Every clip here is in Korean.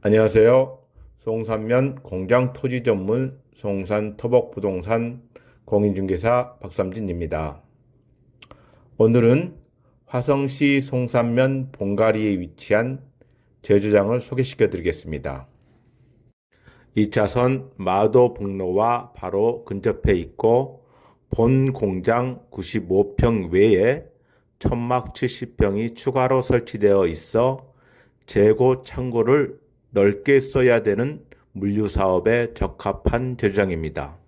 안녕하세요. 송산면 공장 토지 전문 송산 토복부동산 공인중개사 박삼진입니다. 오늘은 화성시 송산면 봉가리에 위치한 제주장을 소개시켜 드리겠습니다. 2차선 마도북로와 바로 근접해 있고 본 공장 95평 외에 천막 70평이 추가로 설치되어 있어 재고 창고를 넓게 써야 되는 물류 사업에 적합한 제주장입니다.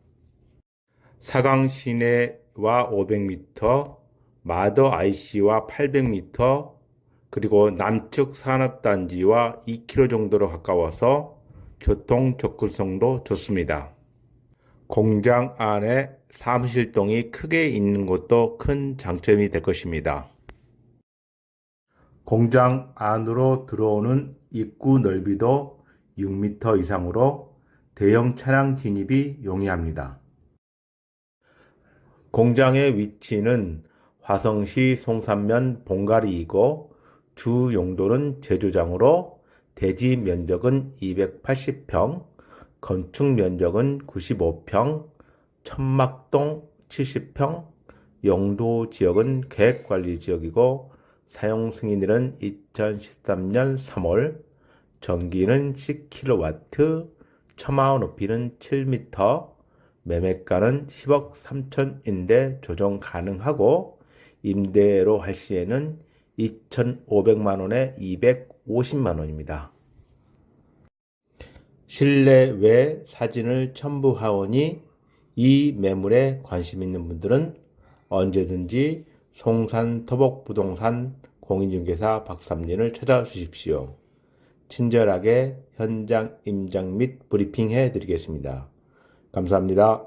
사강 시내와 500m, 마더 IC와 800m, 그리고 남측 산업단지와 2km 정도로 가까워서 교통 접근성도 좋습니다. 공장 안에 사무실동이 크게 있는 것도 큰 장점이 될 것입니다. 공장 안으로 들어오는 입구 넓이도 6m 이상으로 대형 차량 진입이 용이합니다. 공장의 위치는 화성시 송산면 봉가리이고 주 용도는 제조장으로 대지 면적은 280평, 건축 면적은 95평, 천막동 70평, 용도 지역은 계획관리지역이고 사용 승인일은 2013년 3월, 전기는 10kW, 처마원 높이는 7m, 매매가는 10억 3천인데 조정 가능하고 임대로 할 시에는 2,500만원에 250만원입니다. 실내외 사진을 첨부하오니 이 매물에 관심 있는 분들은 언제든지 송산 토복부동산 공인중개사 박삼진을 찾아주십시오. 친절하게 현장 임장 및 브리핑 해 드리겠습니다. 감사합니다.